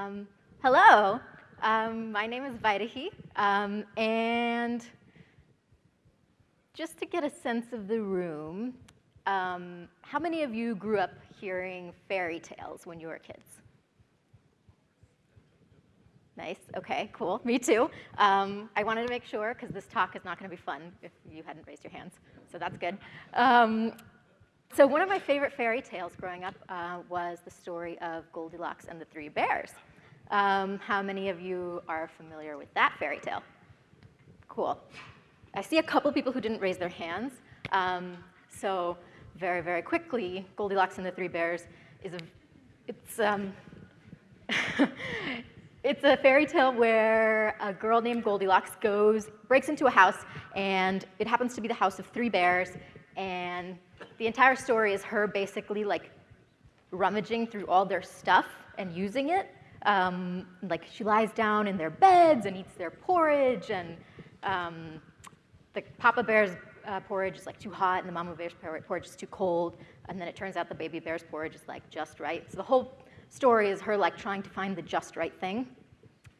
Um, hello, um, my name is Vaidehi, um, and just to get a sense of the room, um, how many of you grew up hearing fairy tales when you were kids? Nice, okay, cool, me too. Um, I wanted to make sure, because this talk is not gonna be fun if you hadn't raised your hands, so that's good. Um, so one of my favorite fairy tales growing up uh, was the story of Goldilocks and the Three Bears. Um, how many of you are familiar with that fairy tale? Cool. I see a couple people who didn't raise their hands. Um, so very, very quickly, Goldilocks and the Three Bears is a, it's, um, it's a fairy tale where a girl named Goldilocks goes, breaks into a house, and it happens to be the house of three bears, and the entire story is her basically like rummaging through all their stuff and using it. Um, like she lies down in their beds and eats their porridge, and um, the Papa Bear's uh, porridge is like too hot, and the Mama Bear's porridge is too cold, and then it turns out the Baby Bear's porridge is like just right. So the whole story is her like trying to find the just right thing,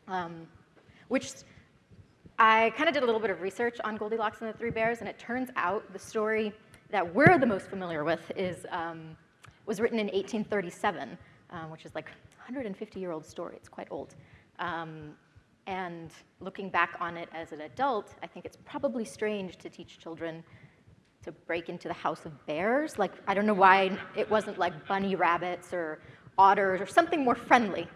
um, which I kind of did a little bit of research on Goldilocks and the Three Bears, and it turns out the story that we're the most familiar with is, um, was written in 1837, um, which is like 150-year-old story. It's quite old. Um, and looking back on it as an adult, I think it's probably strange to teach children to break into the house of bears. Like, I don't know why it wasn't like bunny rabbits or otters or something more friendly.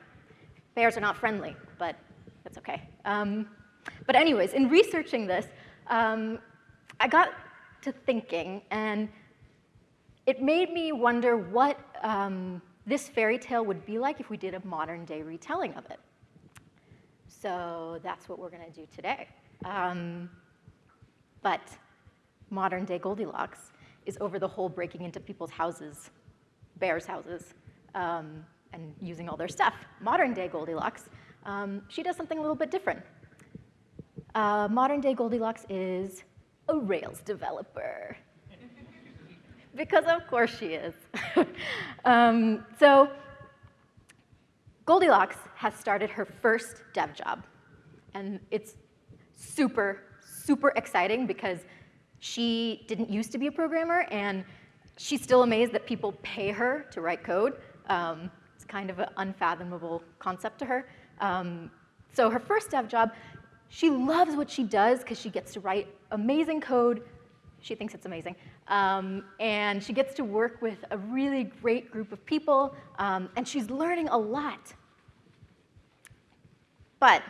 Bears are not friendly, but that's okay. Um, but anyways, in researching this, um, I got to thinking, and it made me wonder what um, this fairy tale would be like if we did a modern day retelling of it. So that's what we're going to do today. Um, but modern day Goldilocks is over the whole breaking into people's houses, bears' houses, um, and using all their stuff. Modern day Goldilocks, um, she does something a little bit different. Uh, modern day Goldilocks is a Rails developer. Because of course she is. um, so Goldilocks has started her first dev job. And it's super, super exciting because she didn't used to be a programmer and she's still amazed that people pay her to write code. Um, it's kind of an unfathomable concept to her. Um, so her first dev job, she loves what she does because she gets to write amazing code. She thinks it's amazing. Um, and she gets to work with a really great group of people, um, and she's learning a lot. But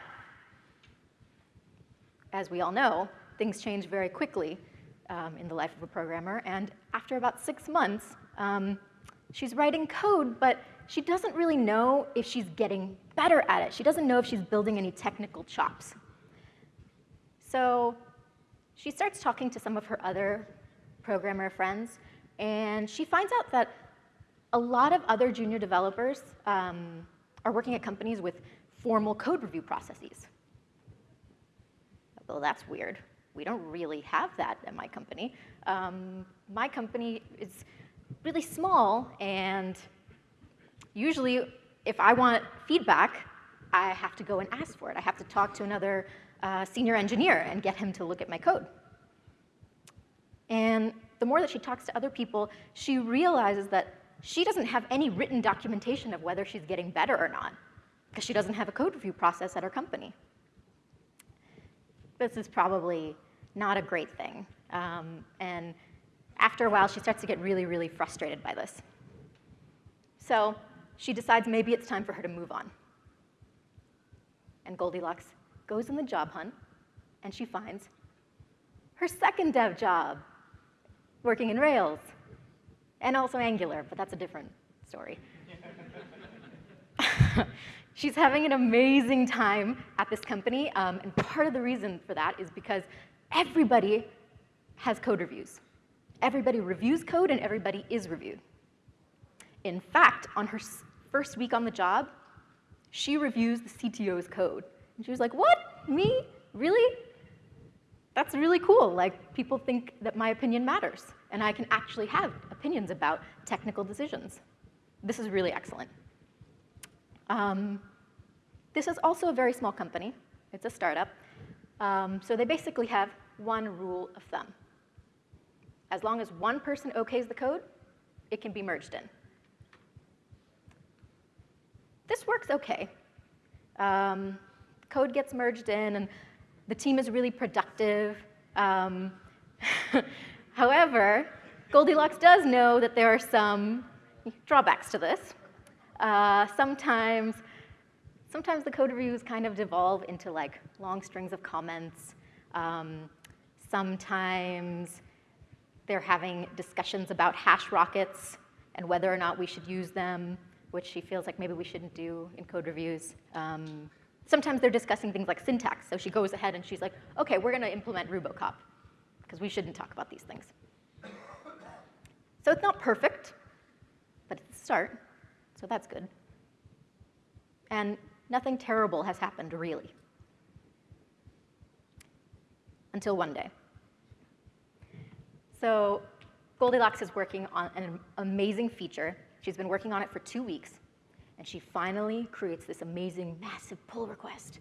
as we all know, things change very quickly um, in the life of a programmer. And after about six months, um, she's writing code, but she doesn't really know if she's getting better at it. She doesn't know if she's building any technical chops. So she starts talking to some of her other programmer friends, and she finds out that a lot of other junior developers um, are working at companies with formal code review processes. Well, that's weird. We don't really have that at my company. Um, my company is really small, and usually if I want feedback, I have to go and ask for it. I have to talk to another uh, senior engineer and get him to look at my code. And the more that she talks to other people, she realizes that she doesn't have any written documentation of whether she's getting better or not, because she doesn't have a code review process at her company. This is probably not a great thing. Um, and after a while, she starts to get really, really frustrated by this. So she decides maybe it's time for her to move on. And Goldilocks goes in the job hunt, and she finds her second dev job, working in Rails, and also Angular, but that's a different story. She's having an amazing time at this company, um, and part of the reason for that is because everybody has code reviews. Everybody reviews code, and everybody is reviewed. In fact, on her first week on the job, she reviews the CTO's code. And she was like, what? Me? Really? That's really cool. Like, people think that my opinion matters, and I can actually have opinions about technical decisions. This is really excellent. Um, This is also a very small company. It's a startup. Um, so they basically have one rule of thumb. As long as one person okays the code, it can be merged in. This works okay. Um, code gets merged in, and the team is really productive. Um, however, Goldilocks does know that there are some drawbacks to this. Uh, sometimes, sometimes the code reviews kind of devolve into like long strings of comments. Um, sometimes they're having discussions about hash rockets and whether or not we should use them, which she feels like maybe we shouldn't do in code reviews. Um, sometimes they're discussing things like syntax. So she goes ahead and she's like, OK, we're going to implement Rubocop, because we shouldn't talk about these things. So it's not perfect, but it's a start. So that's good. And nothing terrible has happened, really. Until one day. So Goldilocks is working on an amazing feature. She's been working on it for two weeks, and she finally creates this amazing, massive pull request.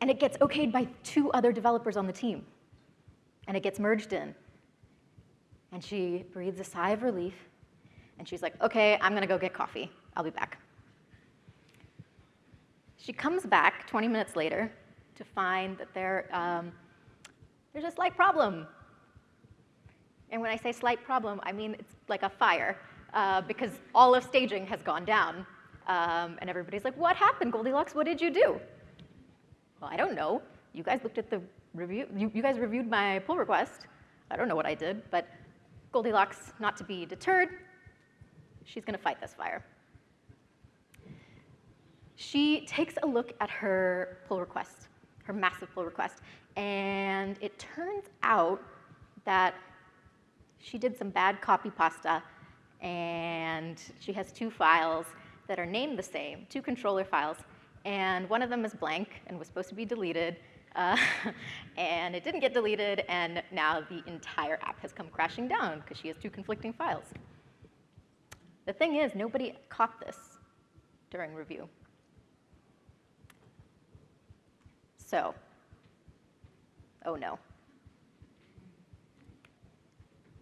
And it gets okayed by two other developers on the team. And it gets merged in. And she breathes a sigh of relief, and she's like, OK, I'm going to go get coffee. I'll be back. She comes back 20 minutes later to find that there, um, there's a slight problem and when I say slight problem, I mean it's like a fire uh, because all of staging has gone down. Um, and everybody's like, what happened, Goldilocks? What did you do? Well, I don't know. You guys looked at the review. You, you guys reviewed my pull request. I don't know what I did, but Goldilocks, not to be deterred, she's going to fight this fire. She takes a look at her pull request, her massive pull request, and it turns out that she did some bad copy pasta, and she has two files that are named the same, two controller files, and one of them is blank and was supposed to be deleted, uh, and it didn't get deleted, and now the entire app has come crashing down because she has two conflicting files. The thing is, nobody caught this during review. So, oh no.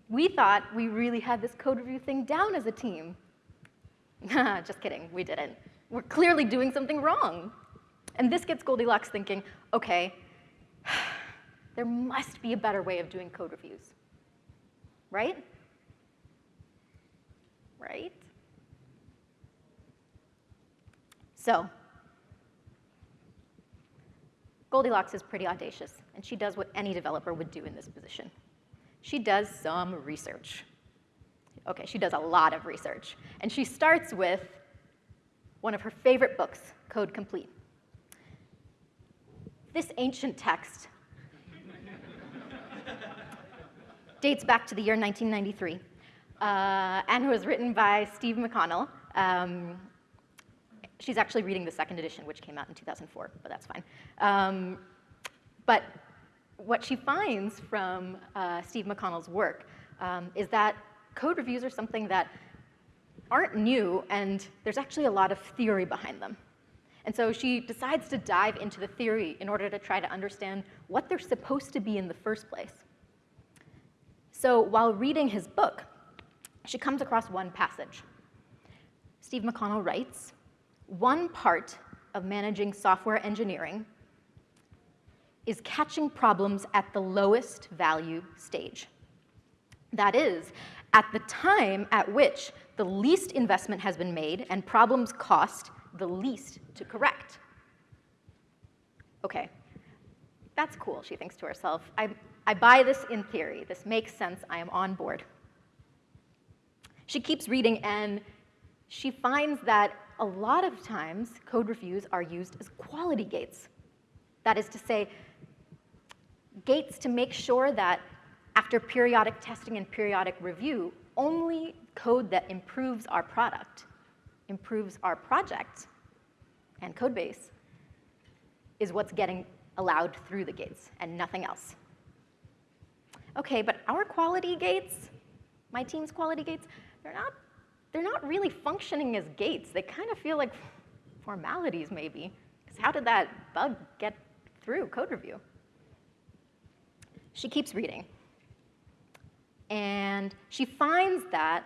We thought we really had this code review thing down as a team. Just kidding, we didn't. We're clearly doing something wrong. And this gets Goldilocks thinking, OK, there must be a better way of doing code reviews. Right? Right? So Goldilocks is pretty audacious, and she does what any developer would do in this position she does some research. Okay, she does a lot of research. And she starts with one of her favorite books, Code Complete. This ancient text dates back to the year 1993 uh, and was written by Steve McConnell. Um, she's actually reading the second edition, which came out in 2004, but that's fine. Um, but what she finds from uh, Steve McConnell's work um, is that code reviews are something that aren't new, and there's actually a lot of theory behind them. And so she decides to dive into the theory in order to try to understand what they're supposed to be in the first place. So while reading his book, she comes across one passage. Steve McConnell writes, one part of managing software engineering is catching problems at the lowest value stage. That is, at the time at which the least investment has been made and problems cost the least to correct. Okay, that's cool, she thinks to herself. I, I buy this in theory. This makes sense. I am on board. She keeps reading, and she finds that a lot of times code reviews are used as quality gates. That is to say, gates to make sure that after periodic testing and periodic review, only code that improves our product, improves our project and code base is what's getting allowed through the gates and nothing else. Okay, but our quality gates, my team's quality gates, they're not, they're not really functioning as gates. They kind of feel like formalities maybe. Because how did that bug get through code review? She keeps reading. And she finds that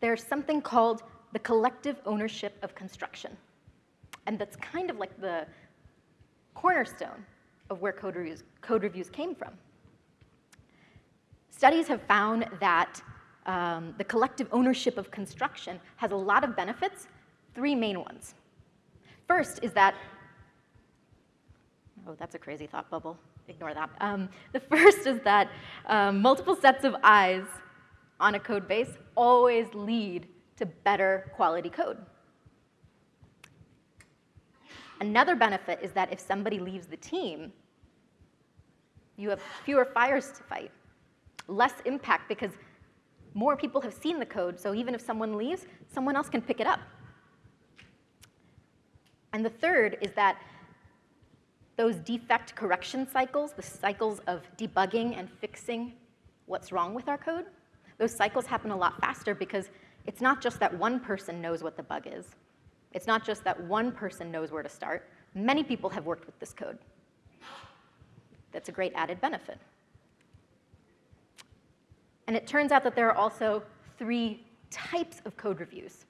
there's something called the collective ownership of construction. And that's kind of like the cornerstone of where code reviews, code reviews came from. Studies have found that um, the collective ownership of construction has a lot of benefits, three main ones. First is that, oh, that's a crazy thought bubble. Ignore that. Um, the first is that um, multiple sets of eyes on a code base always lead to better quality code. Another benefit is that if somebody leaves the team, you have fewer fires to fight, less impact because more people have seen the code, so even if someone leaves, someone else can pick it up. And the third is that those defect correction cycles, the cycles of debugging and fixing what's wrong with our code, those cycles happen a lot faster because it's not just that one person knows what the bug is. It's not just that one person knows where to start. Many people have worked with this code. That's a great added benefit. And it turns out that there are also three types of code reviews.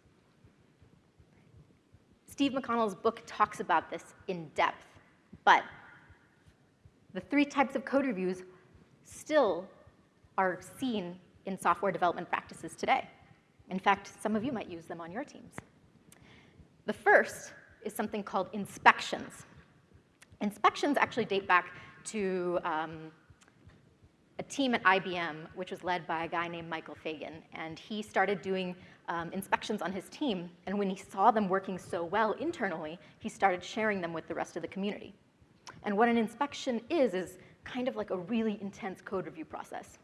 Steve McConnell's book talks about this in depth, but the three types of code reviews still are seen in software development practices today. In fact, some of you might use them on your teams. The first is something called inspections. Inspections actually date back to um, a team at IBM, which was led by a guy named Michael Fagan. And he started doing um, inspections on his team. And when he saw them working so well internally, he started sharing them with the rest of the community. And what an inspection is, is kind of like a really intense code review process.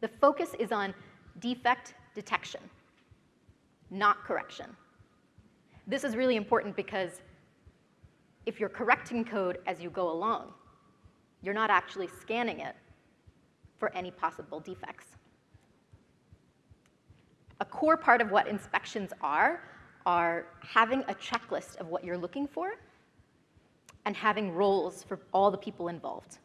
The focus is on defect detection, not correction. This is really important because if you're correcting code as you go along, you're not actually scanning it for any possible defects. Core part of what inspections are, are having a checklist of what you're looking for and having roles for all the people involved.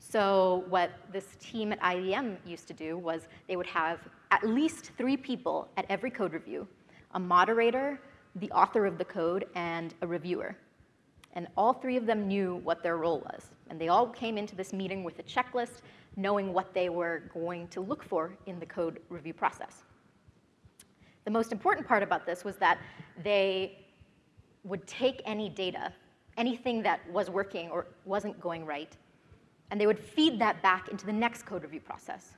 So what this team at IBM used to do was they would have at least three people at every code review, a moderator, the author of the code, and a reviewer. And all three of them knew what their role was. And they all came into this meeting with a checklist, knowing what they were going to look for in the code review process. The most important part about this was that they would take any data, anything that was working or wasn't going right, and they would feed that back into the next code review process.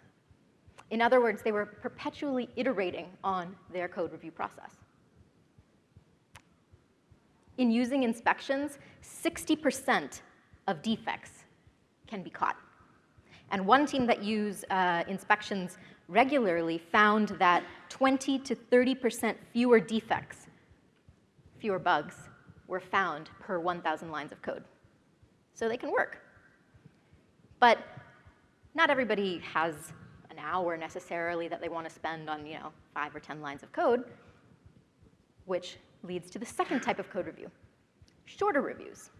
In other words, they were perpetually iterating on their code review process. In using inspections, 60% of defects can be caught. And one team that used uh, inspections regularly found that 20 to 30% fewer defects, fewer bugs, were found per 1,000 lines of code. So they can work. But not everybody has an hour necessarily that they want to spend on, you know, five or 10 lines of code, which leads to the second type of code review, shorter reviews.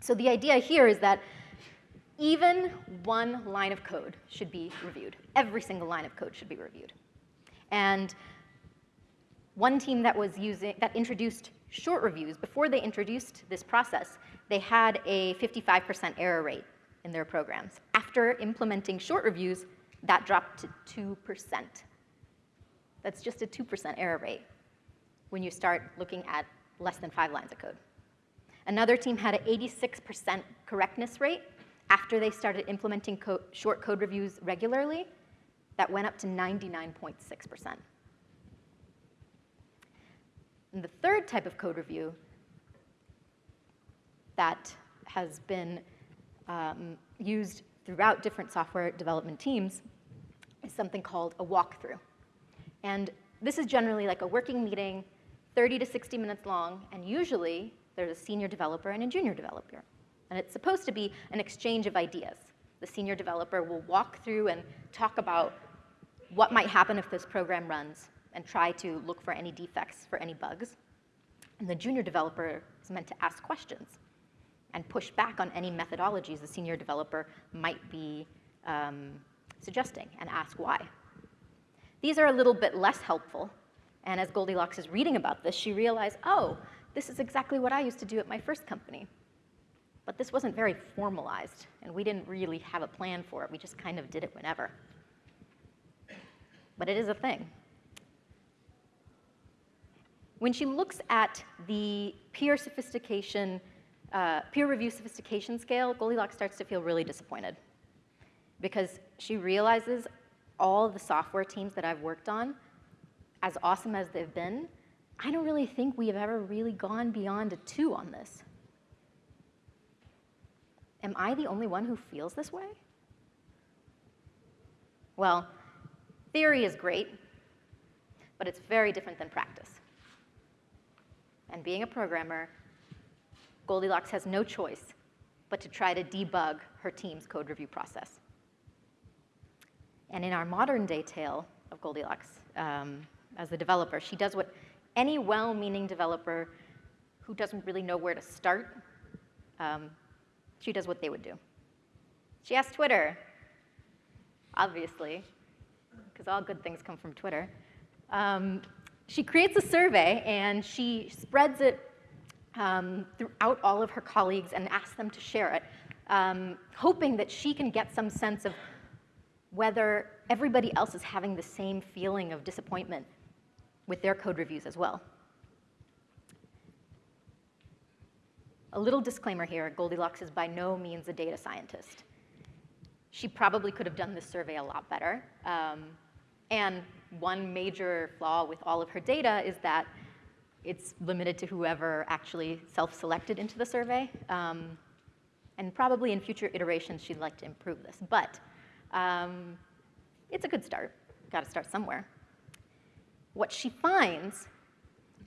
So the idea here is that even one line of code should be reviewed. Every single line of code should be reviewed. And one team that was using, that introduced short reviews, before they introduced this process, they had a 55% error rate in their programs. After implementing short reviews, that dropped to 2%. That's just a 2% error rate when you start looking at less than five lines of code. Another team had an 86% correctness rate after they started implementing co short code reviews regularly. That went up to 99.6%. And the third type of code review that has been um, used throughout different software development teams is something called a walkthrough. And this is generally like a working meeting, 30 to 60 minutes long, and usually there's a senior developer and a junior developer. And it's supposed to be an exchange of ideas. The senior developer will walk through and talk about what might happen if this program runs and try to look for any defects, for any bugs. And the junior developer is meant to ask questions and push back on any methodologies the senior developer might be um, suggesting and ask why. These are a little bit less helpful. And as Goldilocks is reading about this, she realized, oh, this is exactly what I used to do at my first company. But this wasn't very formalized, and we didn't really have a plan for it. We just kind of did it whenever. But it is a thing. When she looks at the peer sophistication, uh, peer review sophistication scale, Goldilocks starts to feel really disappointed because she realizes all the software teams that I've worked on, as awesome as they've been, I don't really think we have ever really gone beyond a two on this. Am I the only one who feels this way? Well, theory is great, but it's very different than practice. And being a programmer, Goldilocks has no choice but to try to debug her team's code review process. And in our modern day tale of Goldilocks, um, as the developer, she does what any well-meaning developer who doesn't really know where to start, um, she does what they would do. She asks Twitter, obviously, because all good things come from Twitter. Um, she creates a survey and she spreads it um, throughout all of her colleagues and asks them to share it, um, hoping that she can get some sense of whether everybody else is having the same feeling of disappointment with their code reviews as well. A little disclaimer here, Goldilocks is by no means a data scientist. She probably could have done this survey a lot better. Um, and one major flaw with all of her data is that it's limited to whoever actually self-selected into the survey. Um, and probably in future iterations, she'd like to improve this. But um, it's a good start. Got to start somewhere. What she finds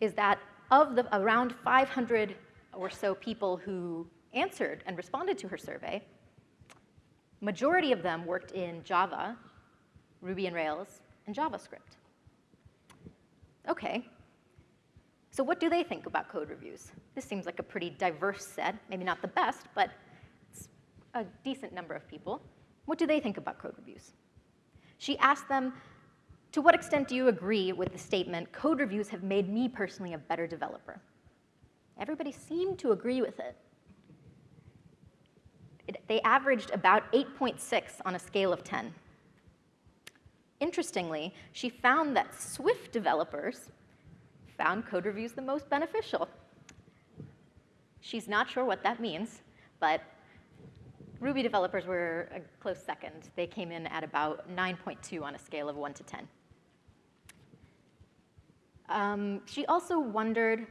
is that of the around 500 or so people who answered and responded to her survey, majority of them worked in Java, Ruby and Rails, and JavaScript. Okay, so what do they think about code reviews? This seems like a pretty diverse set, maybe not the best, but it's a decent number of people. What do they think about code reviews? She asked them, to what extent do you agree with the statement, code reviews have made me personally a better developer? Everybody seemed to agree with it. it they averaged about 8.6 on a scale of 10. Interestingly, she found that Swift developers found code reviews the most beneficial. She's not sure what that means, but Ruby developers were a close second. They came in at about 9.2 on a scale of 1 to 10. Um, she also wondered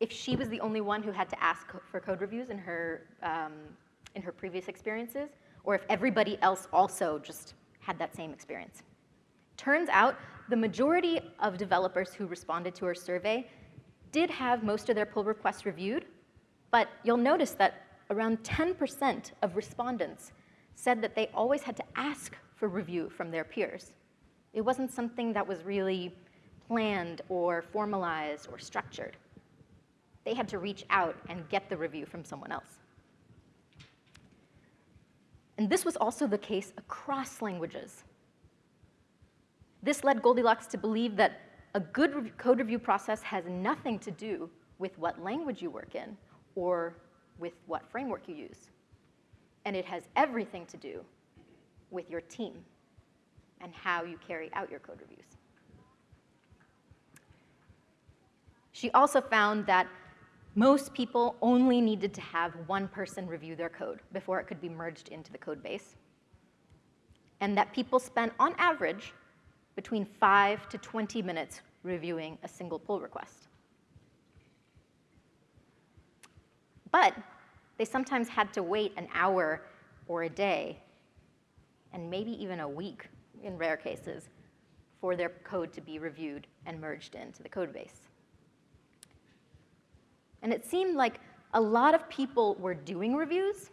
if she was the only one who had to ask for code reviews in her, um, in her previous experiences, or if everybody else also just had that same experience. Turns out the majority of developers who responded to her survey did have most of their pull requests reviewed, but you'll notice that around 10% of respondents said that they always had to ask for review from their peers. It wasn't something that was really planned or formalized or structured. They had to reach out and get the review from someone else. And this was also the case across languages. This led Goldilocks to believe that a good code review process has nothing to do with what language you work in or with what framework you use. And it has everything to do with your team and how you carry out your code reviews. She also found that most people only needed to have one person review their code before it could be merged into the code base. And that people spent, on average, between 5 to 20 minutes reviewing a single pull request. But they sometimes had to wait an hour or a day, and maybe even a week in rare cases, for their code to be reviewed and merged into the code base. And it seemed like a lot of people were doing reviews,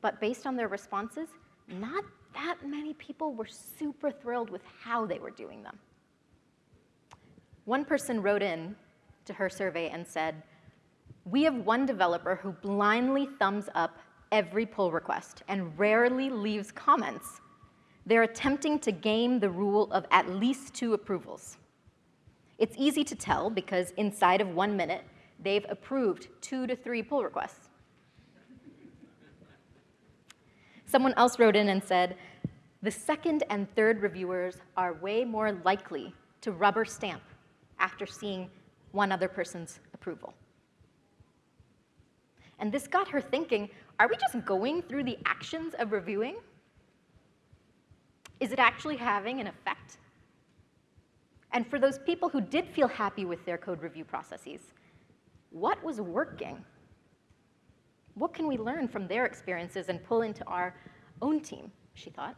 but based on their responses, not that many people were super thrilled with how they were doing them. One person wrote in to her survey and said, we have one developer who blindly thumbs up every pull request and rarely leaves comments. They're attempting to game the rule of at least two approvals. It's easy to tell because inside of one minute, they've approved two to three pull requests. Someone else wrote in and said, the second and third reviewers are way more likely to rubber stamp after seeing one other person's approval. And this got her thinking, are we just going through the actions of reviewing? Is it actually having an effect? And for those people who did feel happy with their code review processes, what was working? What can we learn from their experiences and pull into our own team, she thought.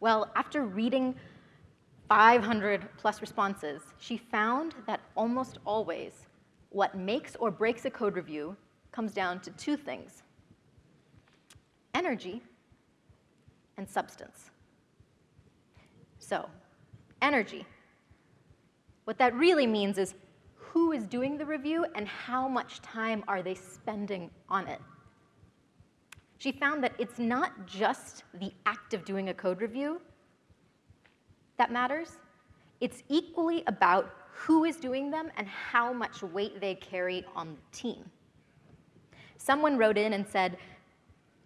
Well, after reading 500 plus responses, she found that almost always what makes or breaks a code review comes down to two things, energy and substance. So, energy. What that really means is who is doing the review and how much time are they spending on it. She found that it's not just the act of doing a code review that matters. It's equally about who is doing them and how much weight they carry on the team. Someone wrote in and said,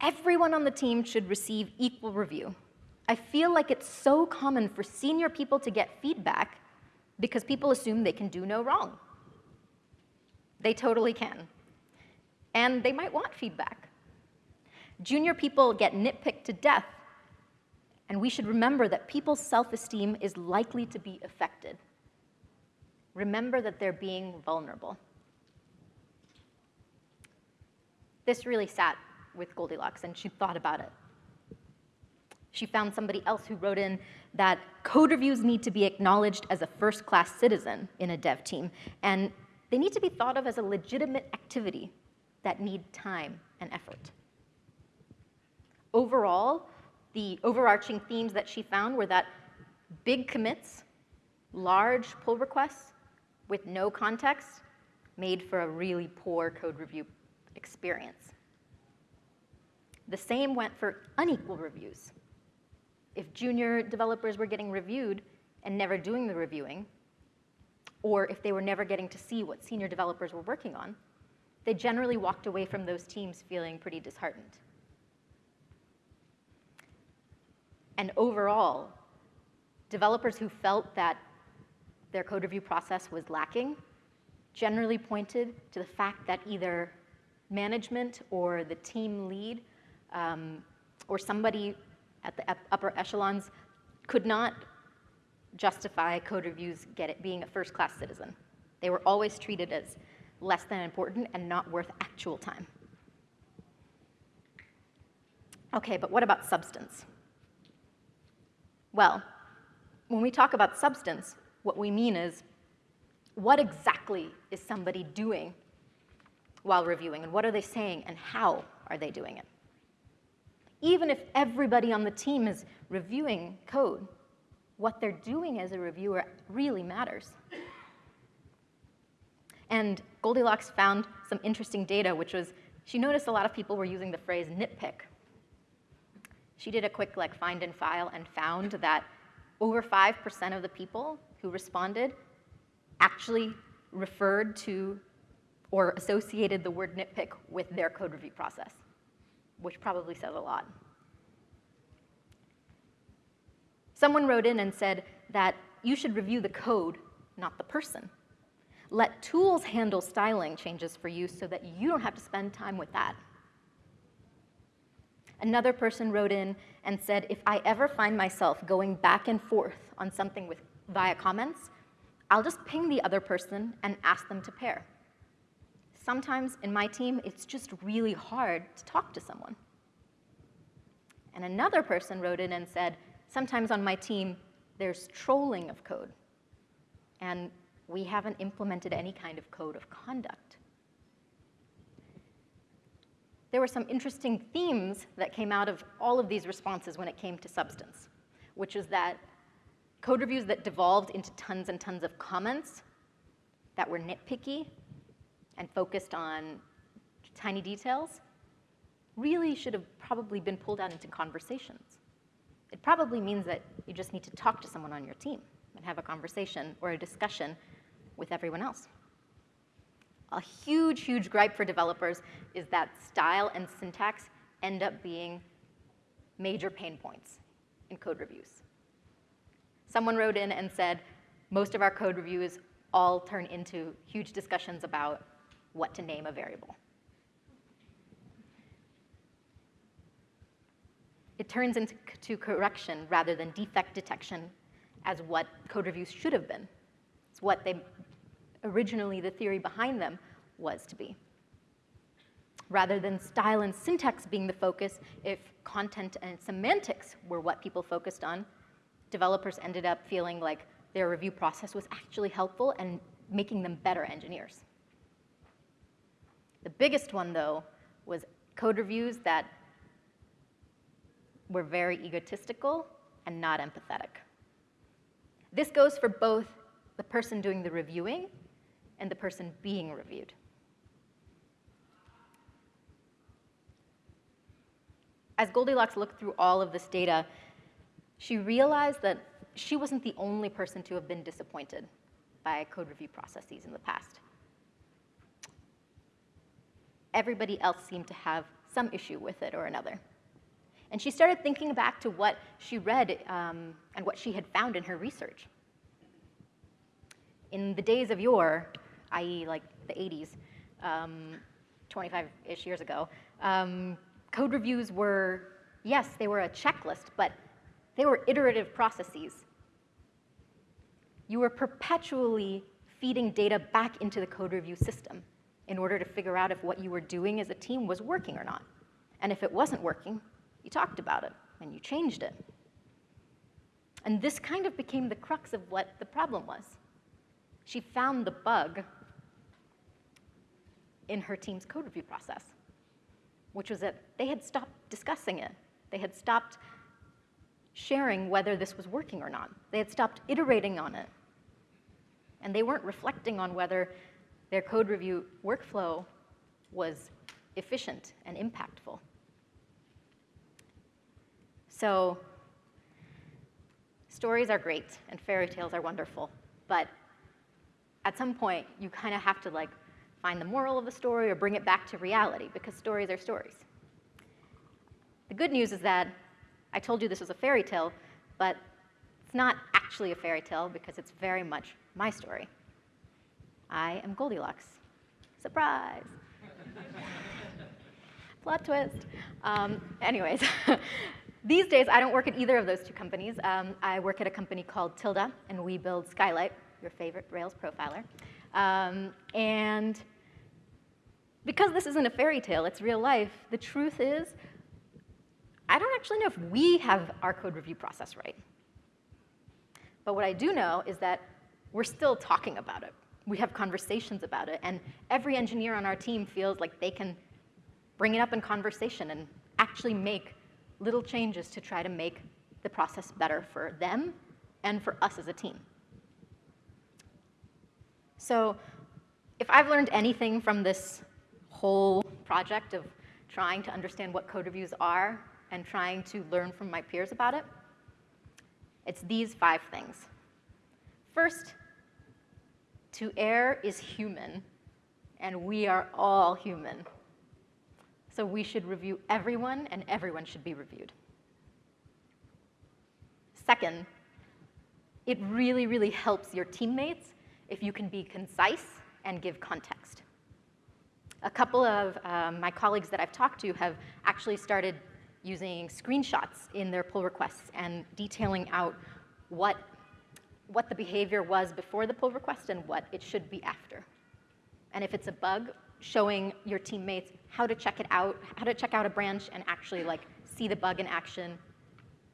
everyone on the team should receive equal review. I feel like it's so common for senior people to get feedback because people assume they can do no wrong. They totally can. And they might want feedback. Junior people get nitpicked to death, and we should remember that people's self-esteem is likely to be affected remember that they're being vulnerable. This really sat with Goldilocks, and she thought about it. She found somebody else who wrote in that code reviews need to be acknowledged as a first-class citizen in a dev team, and they need to be thought of as a legitimate activity that need time and effort. Overall, the overarching themes that she found were that big commits, large pull requests, with no context made for a really poor code review experience. The same went for unequal reviews. If junior developers were getting reviewed and never doing the reviewing, or if they were never getting to see what senior developers were working on, they generally walked away from those teams feeling pretty disheartened. And overall, developers who felt that their code review process was lacking generally pointed to the fact that either management or the team lead um, or somebody at the upper echelons could not justify code reviews get it being a first-class citizen. They were always treated as less than important and not worth actual time. Okay, but what about substance? Well, when we talk about substance, what we mean is, what exactly is somebody doing while reviewing, and what are they saying, and how are they doing it? Even if everybody on the team is reviewing code, what they're doing as a reviewer really matters. And Goldilocks found some interesting data, which was she noticed a lot of people were using the phrase nitpick. She did a quick like find and file and found that over 5% of the people who responded actually referred to or associated the word nitpick with their code review process, which probably says a lot. Someone wrote in and said that you should review the code, not the person. Let tools handle styling changes for you so that you don't have to spend time with that. Another person wrote in and said, if I ever find myself going back and forth on something with via comments, I'll just ping the other person and ask them to pair. Sometimes in my team, it's just really hard to talk to someone. And another person wrote in and said, sometimes on my team, there's trolling of code. And we haven't implemented any kind of code of conduct. There were some interesting themes that came out of all of these responses when it came to substance, which is that code reviews that devolved into tons and tons of comments that were nitpicky and focused on tiny details really should have probably been pulled out into conversations. It probably means that you just need to talk to someone on your team and have a conversation or a discussion with everyone else. A huge, huge gripe for developers is that style and syntax end up being major pain points in code reviews. Someone wrote in and said, most of our code reviews all turn into huge discussions about what to name a variable. It turns into correction rather than defect detection as what code reviews should have been. It's what they originally the theory behind them was to be. Rather than style and syntax being the focus, if content and semantics were what people focused on, developers ended up feeling like their review process was actually helpful and making them better engineers. The biggest one, though, was code reviews that were very egotistical and not empathetic. This goes for both the person doing the reviewing and the person being reviewed. As Goldilocks looked through all of this data, she realized that she wasn't the only person to have been disappointed by code review processes in the past. Everybody else seemed to have some issue with it or another. And she started thinking back to what she read um, and what she had found in her research. In the days of yore, i.e. like the 80s, 25-ish um, years ago, um, code reviews were, yes, they were a checklist, but they were iterative processes. You were perpetually feeding data back into the code review system in order to figure out if what you were doing as a team was working or not. And if it wasn't working, you talked about it and you changed it. And this kind of became the crux of what the problem was. She found the bug in her team's code review process, which was that they had stopped discussing it. They had stopped sharing whether this was working or not. They had stopped iterating on it. And they weren't reflecting on whether their code review workflow was efficient and impactful. So stories are great and fairy tales are wonderful, but at some point you kind of have to like find the moral of the story or bring it back to reality because stories are stories. The good news is that I told you this was a fairy tale, but it's not actually a fairy tale because it's very much my story. I am Goldilocks. Surprise! Plot twist. Um, anyways, these days I don't work at either of those two companies. Um, I work at a company called Tilde, and we build Skylight, your favorite Rails profiler. Um, and because this isn't a fairy tale, it's real life, the truth is, I don't actually know if we have our code review process right. But what I do know is that we're still talking about it. We have conversations about it, and every engineer on our team feels like they can bring it up in conversation and actually make little changes to try to make the process better for them and for us as a team. So if I've learned anything from this whole project of trying to understand what code reviews are and trying to learn from my peers about it, it's these five things. First, to err is human, and we are all human. So we should review everyone, and everyone should be reviewed. Second, it really, really helps your teammates if you can be concise and give context. A couple of um, my colleagues that I've talked to have actually started using screenshots in their pull requests and detailing out what, what the behavior was before the pull request and what it should be after. And if it's a bug, showing your teammates how to check it out, how to check out a branch and actually like see the bug in action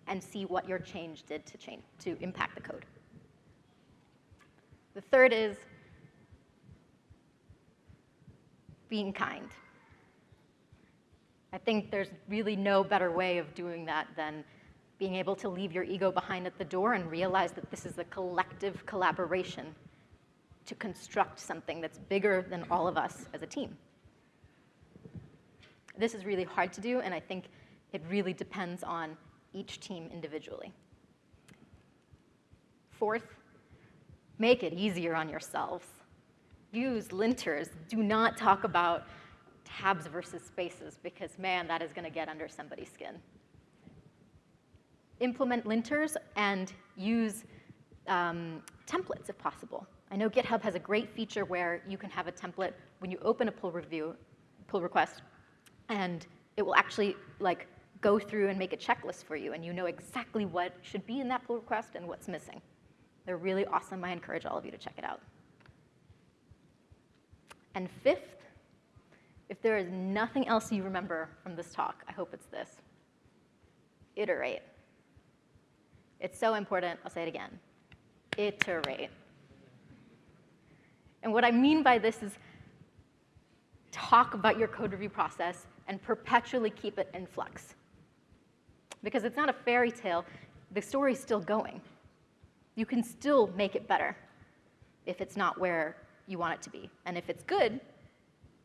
and see what your change did to change to impact the code. The third is being kind. I think there's really no better way of doing that than being able to leave your ego behind at the door and realize that this is a collective collaboration to construct something that's bigger than all of us as a team. This is really hard to do, and I think it really depends on each team individually. Fourth, make it easier on yourselves. Use linters. Do not talk about tabs versus spaces because, man, that is going to get under somebody's skin. Implement linters and use um, templates if possible. I know GitHub has a great feature where you can have a template when you open a pull review, pull request, and it will actually like go through and make a checklist for you, and you know exactly what should be in that pull request and what's missing. They're really awesome. I encourage all of you to check it out. And fifth, if there is nothing else you remember from this talk, I hope it's this. Iterate. It's so important. I'll say it again. Iterate. And what I mean by this is talk about your code review process and perpetually keep it in flux. Because it's not a fairy tale, the story's still going. You can still make it better if it's not where you want it to be. And if it's good,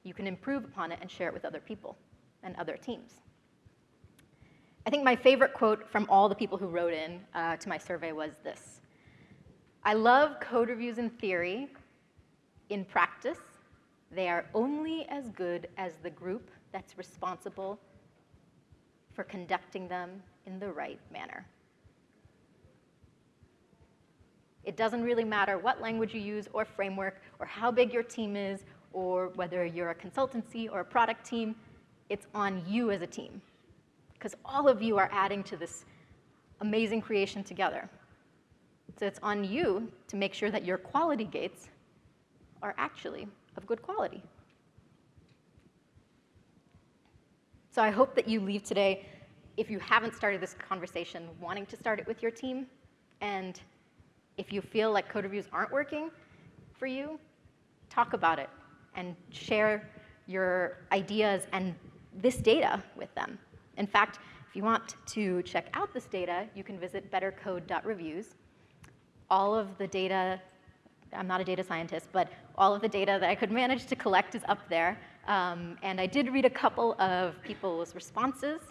you can improve upon it and share it with other people and other teams. I think my favorite quote from all the people who wrote in uh, to my survey was this. I love code reviews in theory. In practice, they are only as good as the group that's responsible for conducting them in the right manner. It doesn't really matter what language you use or framework or how big your team is or whether you're a consultancy or a product team, it's on you as a team. Because all of you are adding to this amazing creation together. So it's on you to make sure that your quality gates are actually of good quality. So I hope that you leave today, if you haven't started this conversation, wanting to start it with your team. And if you feel like code reviews aren't working for you, talk about it and share your ideas and this data with them. In fact, if you want to check out this data, you can visit bettercode.reviews. All of the data, I'm not a data scientist, but all of the data that I could manage to collect is up there. Um, and I did read a couple of people's responses.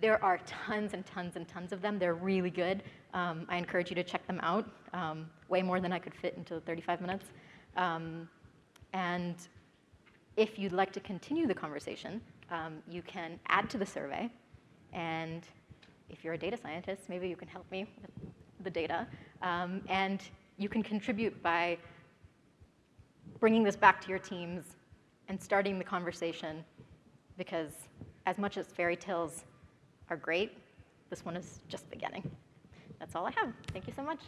There are tons and tons and tons of them. They're really good. Um, I encourage you to check them out, um, way more than I could fit into 35 minutes. Um, and if you'd like to continue the conversation, um, you can add to the survey. And if you're a data scientist, maybe you can help me with the data. Um, and you can contribute by bringing this back to your teams and starting the conversation because as much as fairy tales are great, this one is just beginning. That's all I have. Thank you so much.